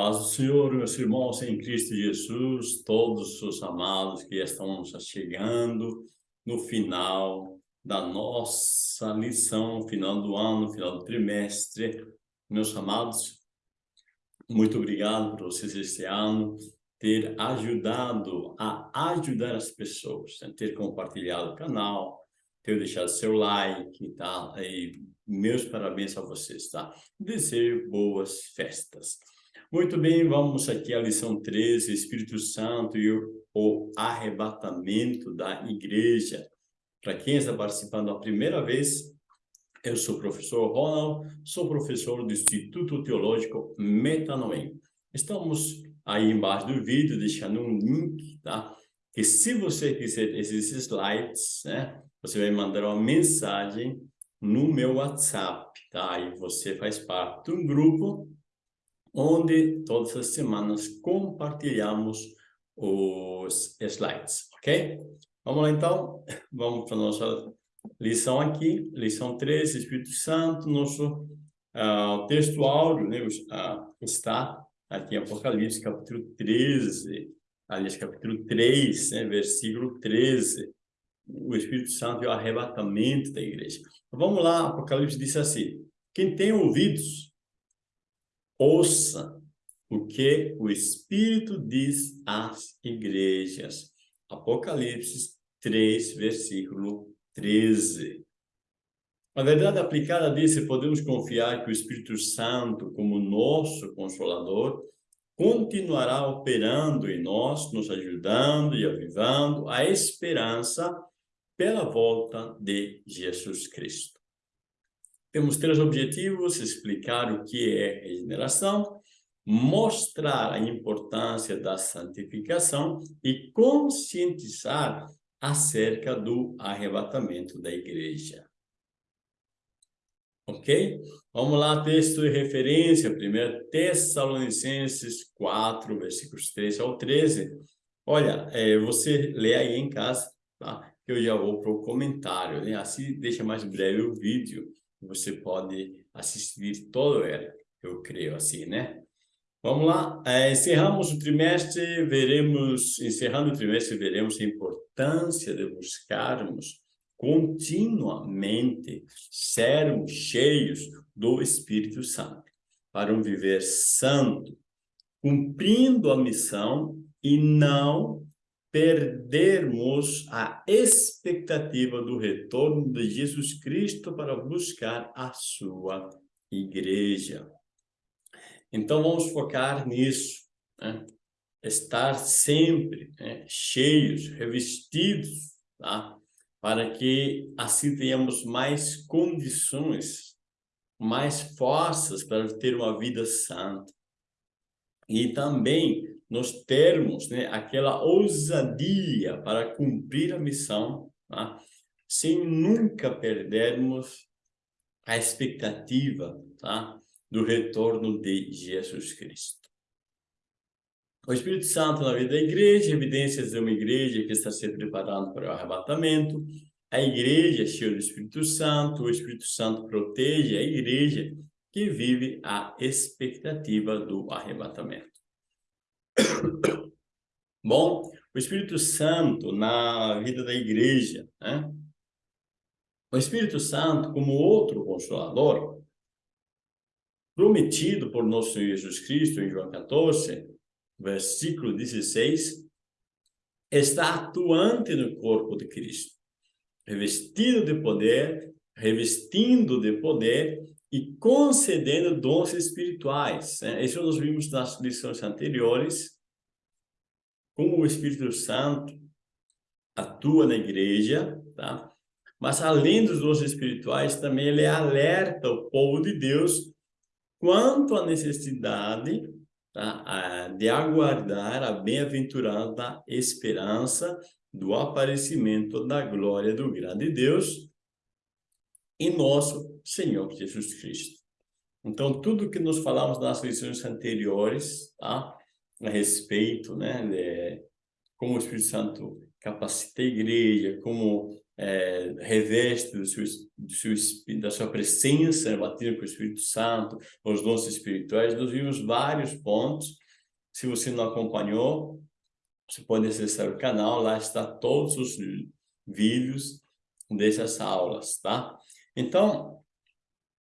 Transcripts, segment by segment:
paz do Senhor, meus irmãos em Cristo Jesus, todos os amados que estão chegando no final da nossa lição, final do ano, final do trimestre. Meus amados, muito obrigado por vocês este ano ter ajudado a ajudar as pessoas, né? ter compartilhado o canal, ter deixado seu like, tá? E meus parabéns a vocês, tá? Desejo boas festas. Muito bem, vamos aqui à lição 13, Espírito Santo e o, o arrebatamento da igreja. Para quem está participando a primeira vez, eu sou o professor Ronald, sou professor do Instituto Teológico Metanoem. Estamos aí embaixo do vídeo, deixando um link, tá? Que se você quiser esses slides, né? Você vai mandar uma mensagem no meu WhatsApp, tá? Aí você faz parte de um grupo onde todas as semanas compartilhamos os slides, ok? Vamos lá então, vamos para a nossa lição aqui, lição 13, Espírito Santo, nosso uh, texto áudio né, uh, está aqui em Apocalipse, capítulo 13, aliás, capítulo 3, né, versículo 13, o Espírito Santo e o arrebatamento da igreja. Vamos lá, Apocalipse diz assim, quem tem ouvidos, ouça o que o Espírito diz às igrejas. Apocalipse 3, versículo 13. A verdade aplicada disso, podemos confiar que o Espírito Santo, como nosso Consolador, continuará operando em nós, nos ajudando e avivando a esperança pela volta de Jesus Cristo. Temos três objetivos, explicar o que é regeneração, mostrar a importância da santificação e conscientizar acerca do arrebatamento da igreja. Ok? Vamos lá, texto de referência, 1 Tessalonicenses 4, versículos 13 ao 13. Olha, é, você lê aí em casa, tá? Eu já vou para o comentário, né? Assim deixa mais breve o vídeo você pode assistir todo ele, eu creio assim, né? Vamos lá, é, encerramos o trimestre, veremos, encerrando o trimestre, veremos a importância de buscarmos continuamente sermos cheios do Espírito Santo, para um viver santo, cumprindo a missão e não perdermos a expectativa do retorno de Jesus Cristo para buscar a sua igreja. Então, vamos focar nisso, né? estar sempre né? cheios, revestidos, tá? para que assim tenhamos mais condições, mais forças para ter uma vida santa. E também nos termos, né, aquela ousadia para cumprir a missão, tá? sem nunca perdermos a expectativa tá? do retorno de Jesus Cristo. O Espírito Santo na vida da igreja, evidências de uma igreja que está se preparando para o arrebatamento, a igreja cheia do Espírito Santo, o Espírito Santo protege a igreja que vive a expectativa do arrebatamento. Bom, o Espírito Santo na vida da igreja, né? O Espírito Santo, como outro consolador, prometido por nosso Senhor Jesus Cristo em João 14, versículo 16, está atuante no corpo de Cristo, revestido de poder, revestindo de poder e concedendo dons espirituais. Né? Isso nós vimos nas lições anteriores, como o Espírito Santo atua na igreja, tá? Mas além dos dons espirituais, também ele alerta o povo de Deus quanto à necessidade tá? de aguardar a bem-aventurada esperança do aparecimento da glória do grande Deus e nosso Senhor Jesus Cristo. Então, tudo que nós falamos nas lições anteriores, tá? A respeito, né, de como o Espírito Santo capacita a igreja, como é, reveste do seu, do seu, da sua presença, batido com o Espírito Santo, os dons espirituais. Nós vimos vários pontos. Se você não acompanhou, você pode acessar o canal, lá está todos os vídeos dessas aulas, tá? Então,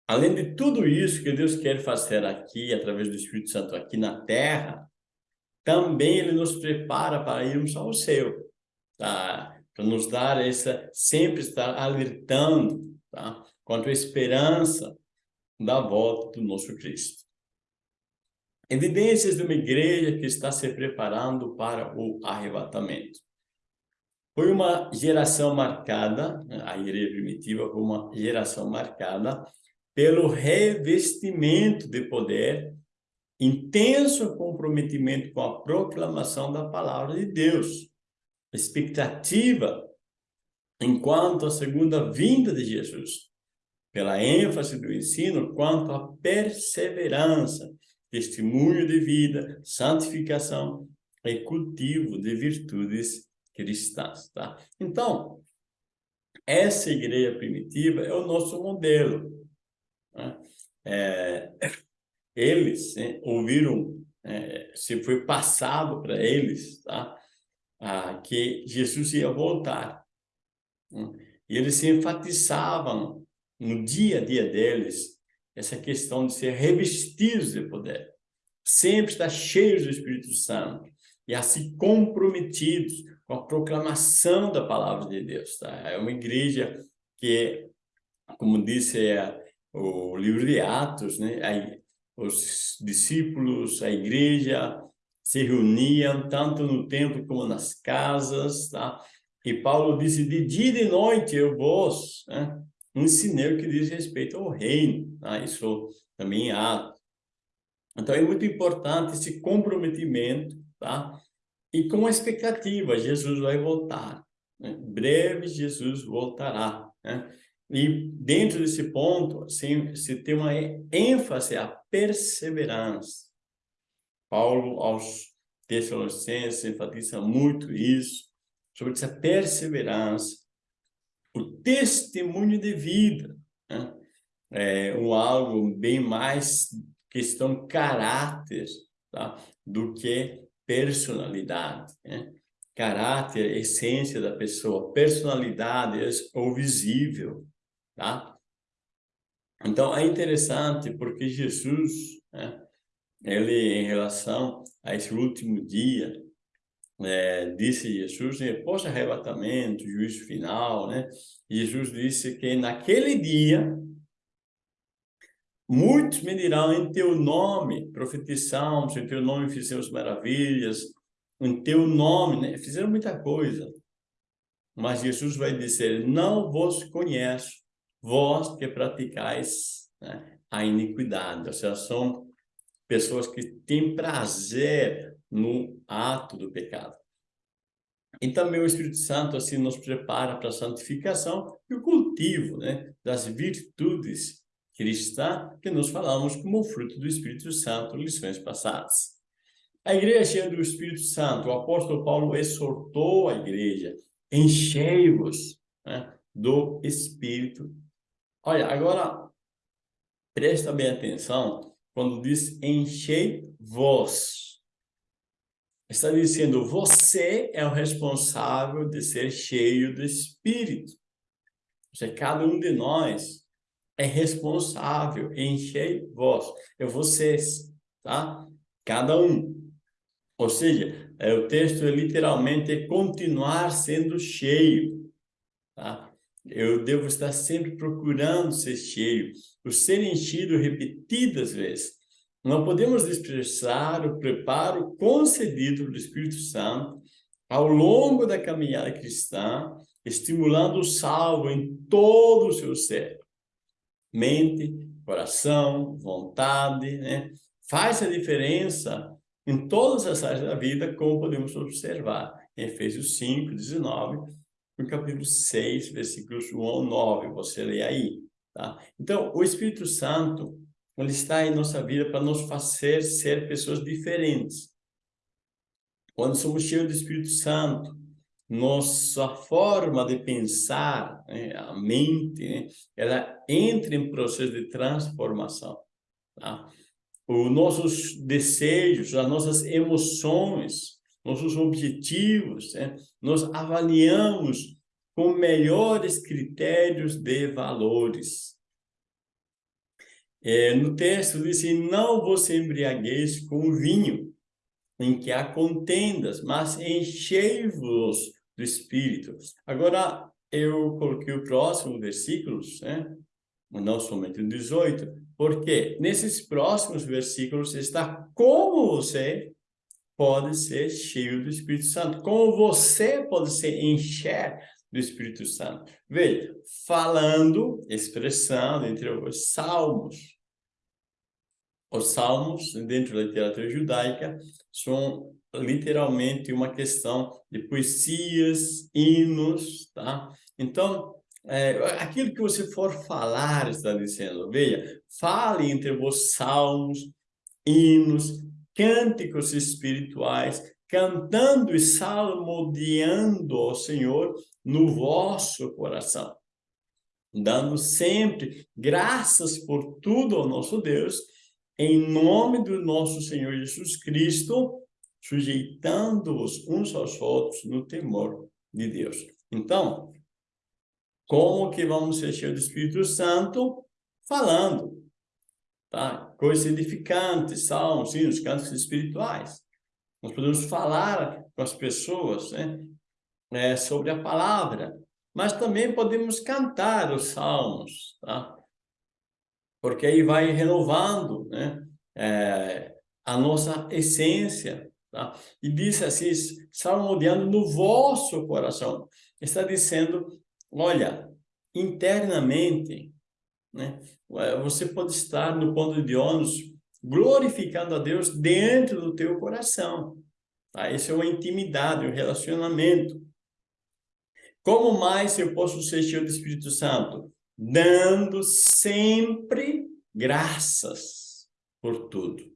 além de tudo isso que Deus quer fazer aqui, através do Espírito Santo aqui na Terra, também Ele nos prepara para irmos ao céu, tá? Para nos dar essa, sempre estar alertando, tá? Quanto à esperança da volta do nosso Cristo. Evidências de uma igreja que está se preparando para o arrebatamento. Foi uma geração marcada, a igreja primitiva foi uma geração marcada pelo revestimento de poder, intenso comprometimento com a proclamação da palavra de Deus, expectativa enquanto a segunda vinda de Jesus, pela ênfase do ensino quanto à perseverança, testemunho de vida, santificação e cultivo de virtudes cristãs, tá? Então, essa igreja primitiva é o nosso modelo. Né? É, eles né, ouviram, é, se foi passado para eles, tá? Ah, que Jesus ia voltar. Né? E eles se enfatizavam no dia a dia deles essa questão de ser revestidos de poder. Sempre estar cheios do Espírito Santo e assim comprometidos com a proclamação da palavra de Deus. Tá? É uma igreja que, como disse é, o livro de Atos, né? Os discípulos, a igreja se reuniam tanto no templo como nas casas, tá? E Paulo disse, de dia e de noite eu vos né? ensinei o que diz respeito ao reino. Tá? Isso também Atos. Então, é muito importante esse comprometimento, tá? e com a expectativa, Jesus vai voltar. Né? Breve Jesus voltará. Né? E dentro desse ponto, assim, se tem uma ênfase a perseverança. Paulo, aos Tessalonicenses, enfatiza muito isso, sobre essa perseverança, o testemunho de vida, né? é um algo bem mais questão caráter, tá? do que personalidade, né? caráter, essência da pessoa, personalidade é o visível, tá? Então, é interessante porque Jesus, né, ele, em relação a esse último dia, é, disse Jesus, né, pós-arrebatamento, juízo final, né? Jesus disse que naquele dia Muitos me dirão, em teu nome profetizamos, em teu nome fizemos maravilhas, em teu nome, né? fizeram muita coisa. Mas Jesus vai dizer, não vos conheço, vós que praticais né, a iniquidade. Ou seja, são pessoas que têm prazer no ato do pecado. E também o Espírito Santo assim nos prepara para a santificação e o cultivo né, das virtudes cristã que nós falamos como fruto do Espírito Santo, lições passadas. A igreja cheia do Espírito Santo, o apóstolo Paulo exortou a igreja, enchei-vos né, do Espírito. Olha, agora, presta bem atenção, quando diz enchei-vos. Está dizendo, você é o responsável de ser cheio do Espírito. Ou seja, cada um de nós é responsável, enchei vós, é vocês, tá? Cada um. Ou seja, é, o texto é literalmente continuar sendo cheio, tá? Eu devo estar sempre procurando ser cheio, o ser enchido repetidas vezes. Não podemos desprezar o preparo concedido do Espírito Santo ao longo da caminhada cristã, estimulando o salvo em todo o seu ser mente, coração, vontade, né? Faz a diferença em todas as áreas da vida, como podemos observar em Efésios 5, 19, no capítulo 6, versículos 1 ao 9, você lê aí, tá? Então, o Espírito Santo, ele está em nossa vida para nos fazer ser pessoas diferentes. Quando somos cheios do Espírito Santo, nossa forma de pensar, né, a mente, né, ela entra em processo de transformação. Tá? Os nossos desejos, as nossas emoções, nossos objetivos, né, nós avaliamos com melhores critérios de valores. É, no texto diz assim, não você embriagueis com vinho, em que há contendas, mas enchei-vos do Espírito. Agora, eu coloquei o próximo versículos, né? não somente o 18, porque nesses próximos versículos está como você pode ser cheio do Espírito Santo, como você pode se encher do Espírito Santo. Veja, falando, expressando entre os salmos, os salmos, dentro da literatura judaica, são literalmente uma questão de poesias, hinos, tá? Então, é, aquilo que você for falar, está dizendo, veja, fale entre vos salmos, hinos, cânticos espirituais, cantando e salmodiando ao Senhor no vosso coração, dando sempre graças por tudo ao nosso Deus, em nome do nosso Senhor Jesus Cristo, sujeitando-os uns aos outros no temor de Deus. Então, como que vamos ser cheios do Espírito Santo? Falando, tá? Coisas edificantes, salmos, os cantos espirituais. Nós podemos falar com as pessoas, né? É, sobre a palavra, mas também podemos cantar os salmos, tá? porque aí vai renovando né? É, a nossa essência. Tá? E diz assim, salmodiando no vosso coração. Está dizendo, olha, internamente, né? você pode estar no ponto de ônus glorificando a Deus dentro do teu coração. Tá? É uma intimidade, um relacionamento. Como mais eu posso ser cheio do Espírito Santo? dando sempre graças por tudo.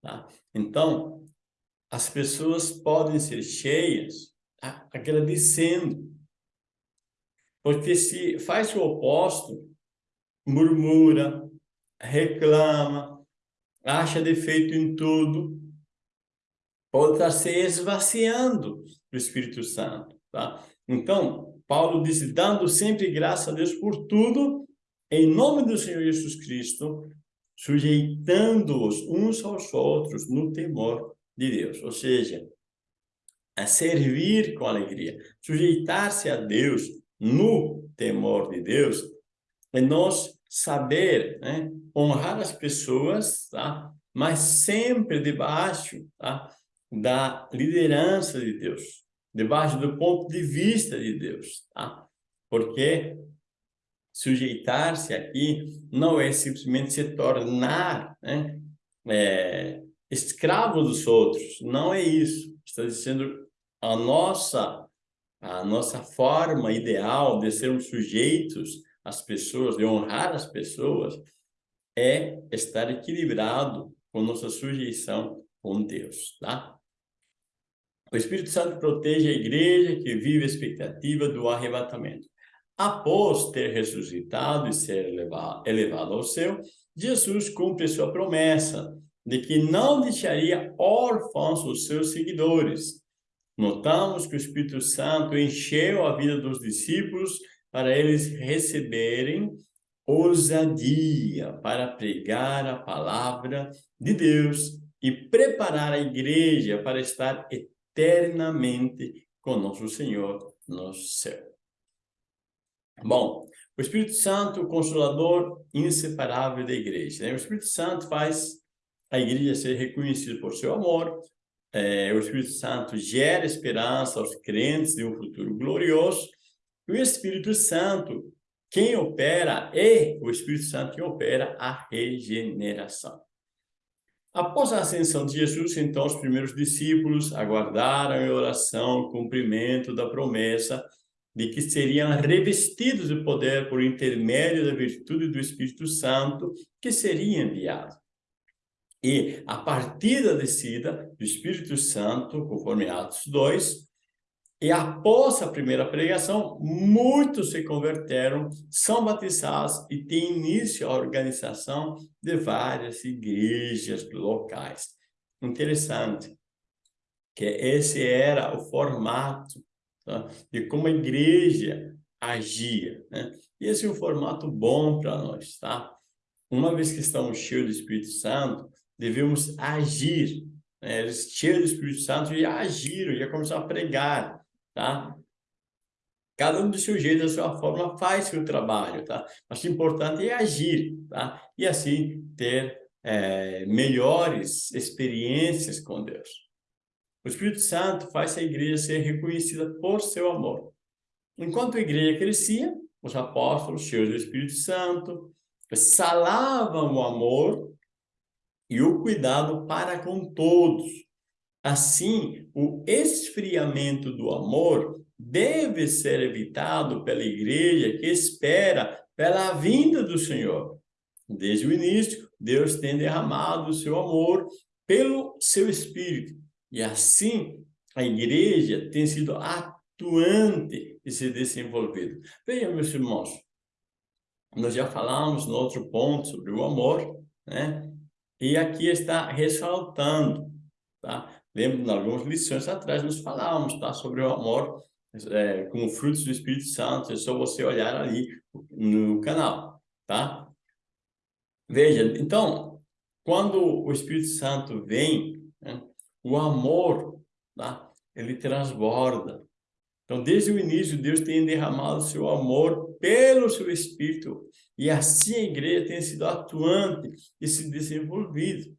Tá? Então, as pessoas podem ser cheias tá? agradecendo. Porque se faz o oposto, murmura, reclama, acha defeito em tudo, pode estar se esvaziando do Espírito Santo. Tá? Então, Paulo disse, dando sempre graça a Deus por tudo, em nome do Senhor Jesus Cristo, sujeitando-os uns aos outros no temor de Deus. Ou seja, a servir com alegria, sujeitar-se a Deus no temor de Deus, é nós saber né, honrar as pessoas, tá? mas sempre debaixo tá? da liderança de Deus debaixo do ponto de vista de Deus, tá? Porque sujeitar-se aqui não é simplesmente se tornar né, é, escravo dos outros, não é isso. Está dizendo a nossa, a nossa forma ideal de sermos sujeitos às pessoas, de honrar as pessoas, é estar equilibrado com nossa sujeição com Deus, tá? O Espírito Santo protege a igreja que vive a expectativa do arrebatamento. Após ter ressuscitado e ser elevado, elevado ao céu, Jesus cumpre sua promessa de que não deixaria órfãos os seus seguidores. Notamos que o Espírito Santo encheu a vida dos discípulos para eles receberem ousadia para pregar a palavra de Deus e preparar a igreja para estar eternamente com nosso Senhor no céu. Bom, o Espírito Santo, o Consolador inseparável da igreja. Né? O Espírito Santo faz a igreja ser reconhecida por seu amor. É, o Espírito Santo gera esperança aos crentes de um futuro glorioso. E o Espírito Santo, quem opera, é o Espírito Santo que opera a regeneração. Após a ascensão de Jesus, então, os primeiros discípulos aguardaram em oração o cumprimento da promessa de que seriam revestidos de poder por intermédio da virtude do Espírito Santo que seria enviado. E, a partir da descida do Espírito Santo, conforme Atos 2, E após a primeira pregação, muitos se converteram, são batizados e tem início a organização de várias igrejas locais. Interessante que esse era o formato tá? de como a igreja agia. Né? E esse é um formato bom para nós, tá? Uma vez que estamos cheios do Espírito Santo, devemos agir. Né? Eles cheios do Espírito Santo e agiram, ia começar a pregar, tá? Cada um do seu jeito, da sua forma, faz seu trabalho, tá? Mas o importante é agir, tá? E assim ter é, melhores experiências com Deus. O Espírito Santo faz a igreja ser reconhecida por seu amor. Enquanto a igreja crescia, os apóstolos, cheios do Espírito Santo, salavam o amor e o cuidado para com todos. Assim, o esfriamento do amor deve ser evitado pela igreja que espera pela vinda do Senhor. Desde o início, Deus tem derramado o seu amor pelo seu Espírito. E assim, a igreja tem sido atuante e se desenvolvido. Vejam, meus irmãos, nós já falamos no outro ponto sobre o amor, né? E aqui está ressaltando, tá? Lembro, em algumas lições atrás, nós falávamos, tá? Sobre o amor é, como frutos do Espírito Santo, é só você olhar ali no canal, tá? Veja, então, quando o Espírito Santo vem, né, o amor, tá? ele transborda. Então, desde o início, Deus tem derramado seu amor pelo seu Espírito. E assim a igreja tem sido atuante e se desenvolvido.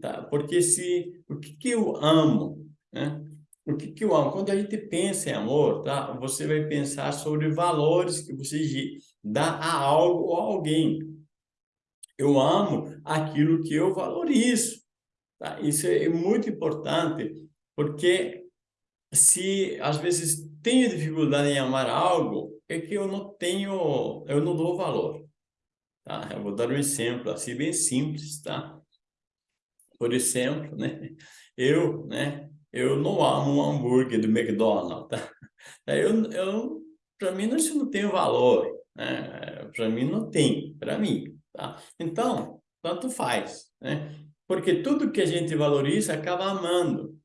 Tá? Porque se, o que, que eu amo? Né? O que, que eu amo? Quando a gente pensa em amor, tá? você vai pensar sobre valores que você dá a algo ou a alguém. Eu amo aquilo que eu valorizo. Tá? Isso é muito importante, porque se às vezes tenho dificuldade em amar algo, é que eu não tenho, eu não dou valor. Tá? Eu vou dar um exemplo assim bem simples, tá? Por exemplo, né? Eu, né? Eu não amo um hambúrguer do McDonald's, tá? Eu, eu para mim isso não tem valor, né? Para mim não tem, para mim, tá? Então, tanto faz, né? Porque tudo que a gente valoriza acaba amando,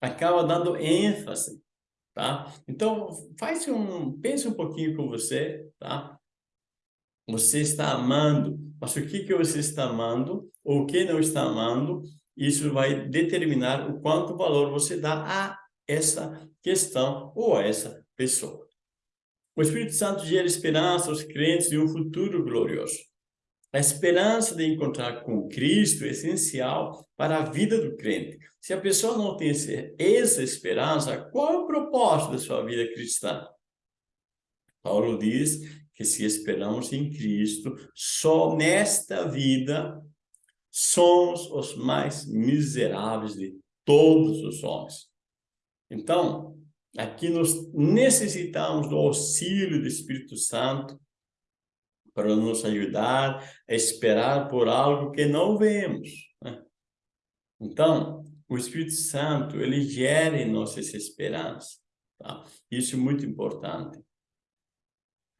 acaba dando ênfase, tá? Então, faz um, pense um pouquinho com você, tá? Você está amando, mas o que que você está amando ou o que não está amando, isso vai determinar o quanto valor você dá a essa questão ou a essa pessoa. O Espírito Santo gera esperança aos crentes de um futuro glorioso. A esperança de encontrar com Cristo é essencial para a vida do crente. Se a pessoa não tem essa esperança, qual é o propósito da sua vida cristã? Paulo diz que se esperamos em Cristo, só nesta vida somos os mais miseráveis de todos os homens. Então, aqui nós necessitamos do auxílio do Espírito Santo para nos ajudar a esperar por algo que não vemos. Né? Então, o Espírito Santo, ele gera em nós essa esperança. Tá? Isso é muito importante.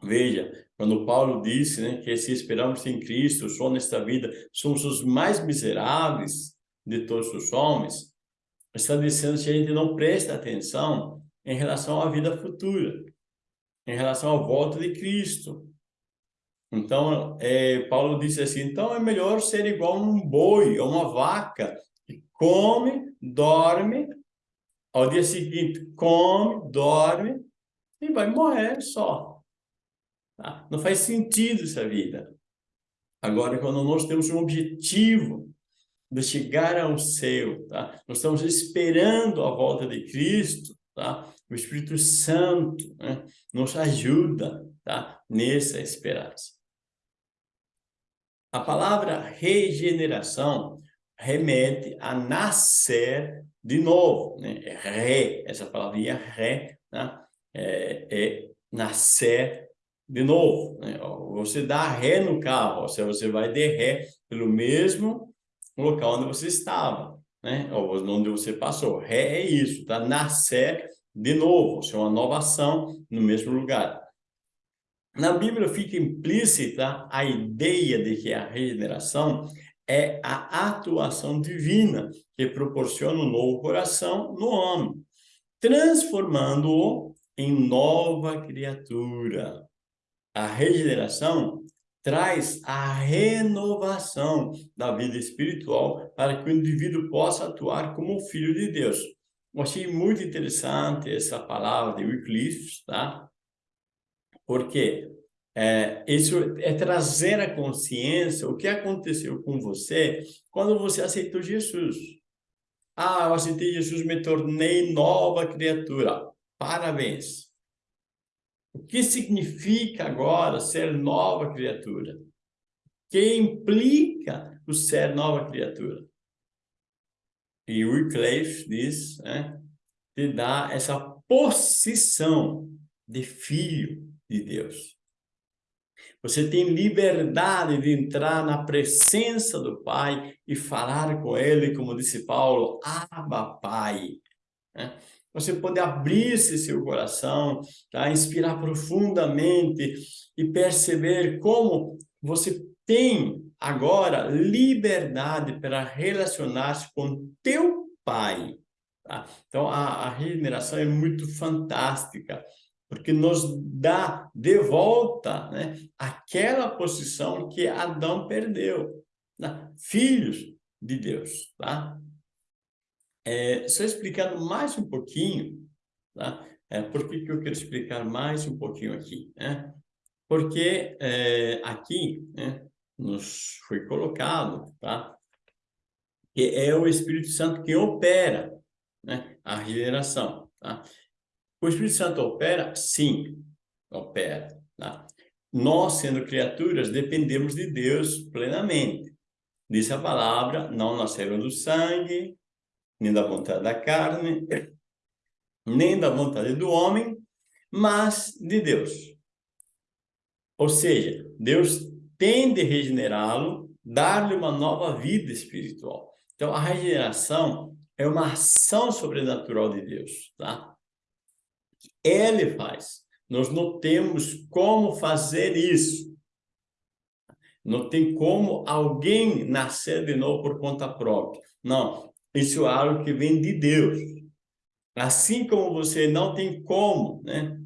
Veja, quando Paulo disse né, que se esperamos em Cristo, só nesta vida, somos os mais miseráveis de todos os homens, está dizendo que a gente não presta atenção em relação à vida futura, em relação à volta de Cristo. Então, é, Paulo disse assim, então é melhor ser igual um boi, a uma vaca, que come, dorme, ao dia seguinte come, dorme e vai morrer só. Tá? Não faz sentido essa vida. Agora, quando nós temos um objetivo de chegar ao céu, tá? nós estamos esperando a volta de Cristo, tá? o Espírito Santo né? nos ajuda tá? nessa esperança. A palavra regeneração remete a nascer de novo. Né? Re, essa palavrinha re, né? é, é nascer de novo. Né? Você dá ré no carro, ou seja, você vai de ré pelo mesmo local onde você estava, né? ou onde você passou. Ré é isso, tá? Nascer de novo, é uma nova ação no mesmo lugar. Na Bíblia fica implícita a ideia de que a regeneração é a atuação divina que proporciona um novo coração no homem, transformando-o em nova criatura. A regeneração traz a renovação da vida espiritual para que o indivíduo possa atuar como filho de Deus. Eu achei muito interessante essa palavra de Wycliffe, tá? Porque é, isso é trazer a consciência o que aconteceu com você quando você aceitou Jesus. Ah, eu aceitei Jesus, me tornei nova criatura. Parabéns. O que significa agora ser nova criatura? O que implica o ser nova criatura? E Wycliffe diz, né, te dá essa posição de filho de Deus. Você tem liberdade de entrar na presença do Pai e falar com Ele, como disse Paulo, Abba, Pai. Né? Você pode abrir-se seu coração, tá? inspirar profundamente e perceber como você tem agora liberdade para relacionar-se com teu Pai. Tá? Então, a, a regeneração é muito fantástica, porque nos dá de volta né, aquela posição que Adão perdeu. Né? Filhos de Deus. Tá? É, só explicando mais um pouquinho, tá? É, por que, que eu quero explicar mais um pouquinho aqui? Né? Porque é, aqui né, nos foi colocado tá? que é o Espírito Santo que opera né, a regeneração. Tá? O Espírito Santo opera? Sim, opera. Tá? Nós, sendo criaturas, dependemos de Deus plenamente. Diz a palavra, não nasceram do sangue, nem da vontade da carne, nem da vontade do homem, mas de Deus. Ou seja, Deus tem de regenerá-lo, dar-lhe uma nova vida espiritual. Então, a regeneração é uma ação sobrenatural de Deus, tá? Ele faz. Nós não temos como fazer isso. Não tem como alguém nascer de novo por conta própria. Não, isso é algo que vem de Deus. Assim como você não tem como né,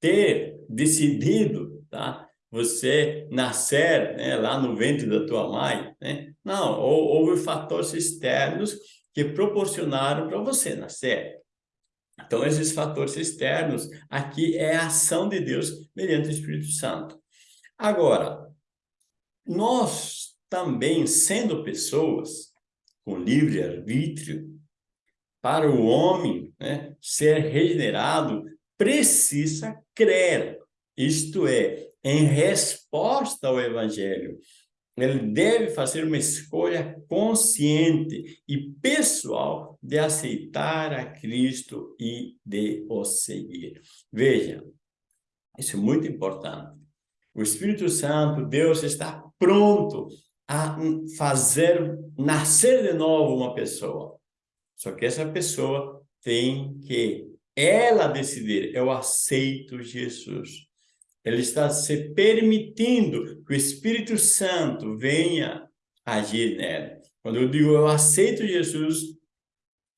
ter decidido, tá? Você nascer né, lá no ventre da tua mãe, né? Não, houve fatores externos que proporcionaram para você nascer. Então, esses fatores externos, aqui é a ação de Deus mediante o Espírito Santo. Agora, nós também, sendo pessoas, com livre-arbítrio, para o homem né, ser regenerado, precisa crer, isto é, em resposta ao Evangelho. Ele deve fazer uma escolha consciente e pessoal de aceitar a Cristo e de o seguir. Veja, isso é muito importante. O Espírito Santo, Deus está pronto a fazer nascer de novo uma pessoa. Só que essa pessoa tem que ela decidir, eu aceito Jesus. Ele está se permitindo que o Espírito Santo venha agir nela. Quando eu digo eu aceito Jesus,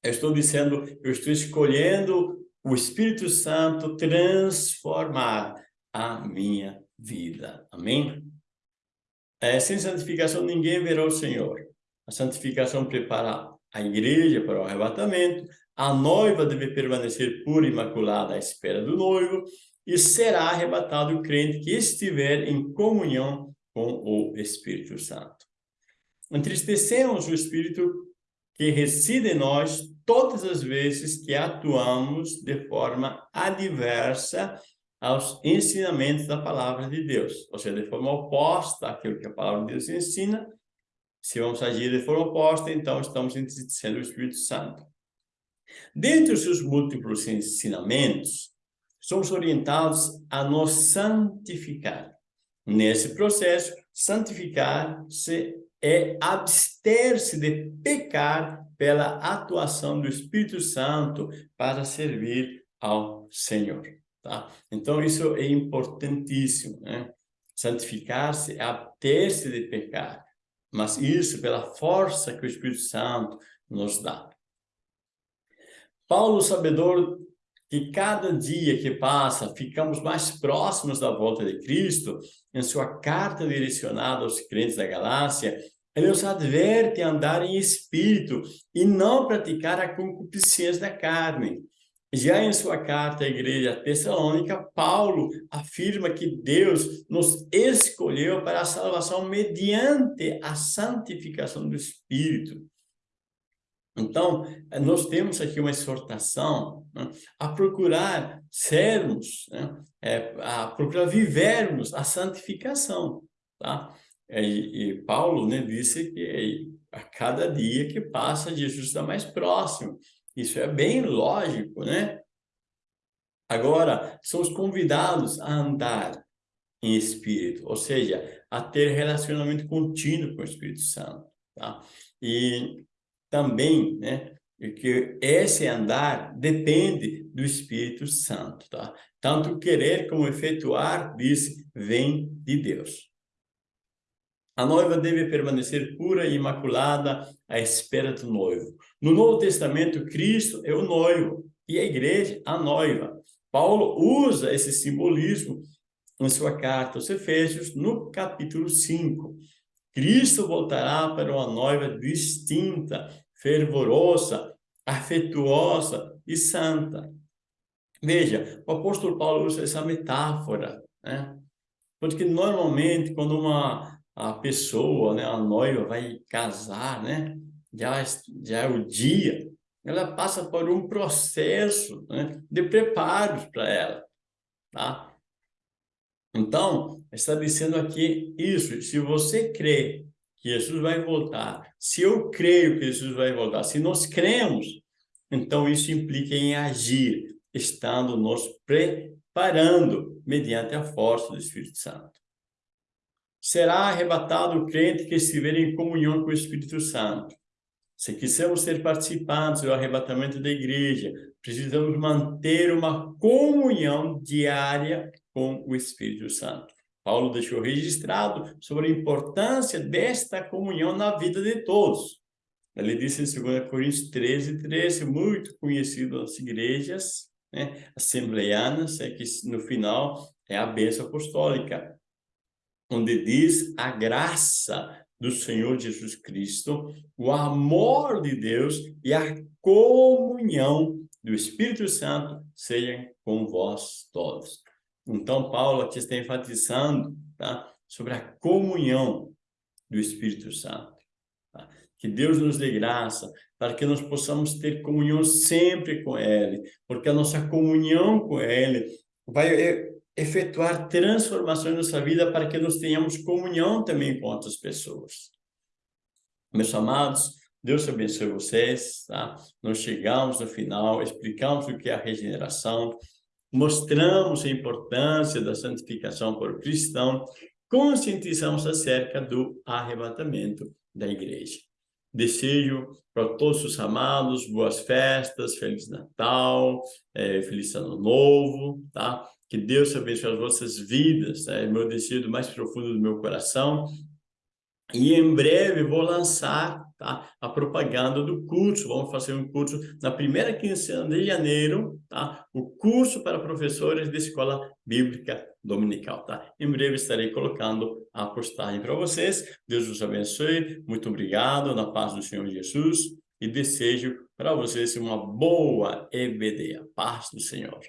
eu estou dizendo, eu estou escolhendo o Espírito Santo transformar a minha vida. Amém? É, sem santificação ninguém verá o Senhor. A santificação prepara a igreja para o arrebatamento, a noiva deve permanecer pura e imaculada à espera do noivo, e será arrebatado o crente que estiver em comunhão com o Espírito Santo. Entristecemos o Espírito que reside em nós todas as vezes que atuamos de forma adversa aos ensinamentos da palavra de Deus, ou seja, de forma oposta àquilo que a palavra de Deus ensina. Se vamos agir de forma oposta, então estamos entristecendo o Espírito Santo. Dentre os seus múltiplos ensinamentos, somos orientados a nos santificar. Nesse processo, santificar-se é abster-se de pecar pela atuação do Espírito Santo para servir ao Senhor. Tá? Então, isso é importantíssimo. Né? Santificar-se é abter-se de pecar, mas isso pela força que o Espírito Santo nos dá. Paulo, sabedor que cada dia que passa ficamos mais próximos da volta de Cristo, em sua carta direcionada aos crentes da Galácia, ele os adverte a andar em espírito e não praticar a concupiscência da carne. Já em sua carta à igreja tessalônica, Paulo afirma que Deus nos escolheu para a salvação mediante a santificação do Espírito. Então, nós temos aqui uma exortação né, a procurar sermos, né, é, a procurar vivermos a santificação, tá? E, e Paulo né, disse que a cada dia que passa, Jesus está mais próximo. Isso é bem lógico, né? Agora, somos convidados a andar em espírito, ou seja, a ter relacionamento contínuo com o Espírito Santo, tá? E também, né, que esse andar depende do Espírito Santo, tá? Tanto querer como efetuar, diz, vem de Deus. A noiva deve permanecer pura e imaculada à espera do noivo. No Novo Testamento, Cristo é o noivo e a igreja a noiva. Paulo usa esse simbolismo em sua carta aos Efésios, no capítulo 5. Cristo voltará para uma noiva distinta, fervorosa, afetuosa e santa. Veja, o apóstolo Paulo usa essa metáfora, né? Porque normalmente quando uma a pessoa, né, a noiva vai casar, né? Já, já é o dia, ela passa por um processo né, de preparos para ela, tá? Então, está dizendo aqui isso, se você crê que Jesus vai voltar, se eu creio que Jesus vai voltar, se nós cremos, então isso implica em agir, estando nos preparando mediante a força do Espírito Santo. Será arrebatado o crente que estiver em comunhão com o Espírito Santo. Se quisermos ser participantes do arrebatamento da igreja, precisamos manter uma comunhão diária com o Espírito Santo. Paulo deixou registrado sobre a importância desta comunhão na vida de todos. Ele disse em 2 Coríntios 13, 13, muito conhecido nas igrejas né, assembleianas, é que no final é a bênção apostólica, onde diz a graça do Senhor Jesus Cristo, o amor de Deus e a comunhão do Espírito Santo sejam com vós todos. Então, Paulo aqui está enfatizando tá? sobre a comunhão do Espírito Santo. Tá? Que Deus nos dê graça para que nós possamos ter comunhão sempre com Ele, porque a nossa comunhão com Ele vai efetuar transformações na nossa vida para que nós tenhamos comunhão também com outras pessoas. Meus amados, Deus abençoe vocês, tá? Nós chegamos no final, explicamos o que é a regeneração, mostramos a importância da santificação por cristão, conscientizamos acerca do arrebatamento da igreja. Desejo para todos os amados boas festas, Feliz Natal, é, Feliz Ano Novo, tá? Que Deus abençoe as vossas vidas, é meu desejo mais profundo do meu coração. E em breve vou lançar tá? a propaganda do curso. Vamos fazer um curso na primeira quinzena de janeiro, tá? o curso para professores de escola bíblica dominical. Tá? Em breve estarei colocando a postagem para vocês. Deus os abençoe. Muito obrigado, na paz do Senhor Jesus. E desejo para vocês uma boa EBD, a paz do Senhor.